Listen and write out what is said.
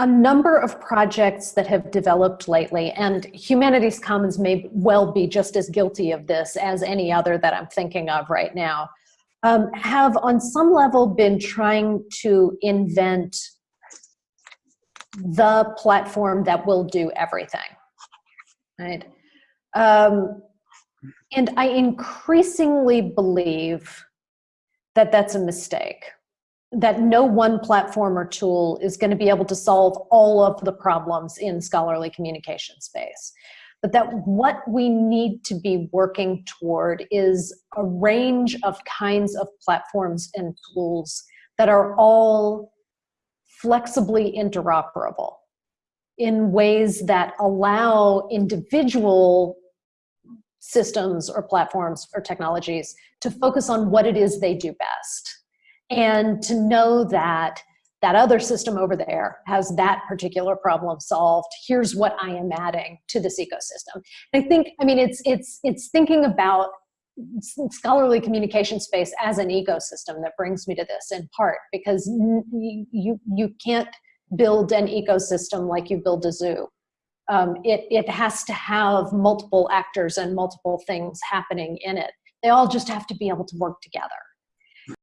a number of projects that have developed lately, and Humanities Commons may well be just as guilty of this as any other that I'm thinking of right now, um, have on some level been trying to invent the platform that will do everything, right? Um, and I increasingly believe that that's a mistake that no one platform or tool is going to be able to solve all of the problems in scholarly communication space. But that what we need to be working toward is a range of kinds of platforms and tools that are all flexibly interoperable in ways that allow individual systems or platforms or technologies to focus on what it is they do best and to know that that other system over there has that particular problem solved. Here's what I am adding to this ecosystem. I think, I mean, it's, it's, it's thinking about scholarly communication space as an ecosystem that brings me to this in part because you, you can't build an ecosystem like you build a zoo. Um, it, it has to have multiple actors and multiple things happening in it. They all just have to be able to work together.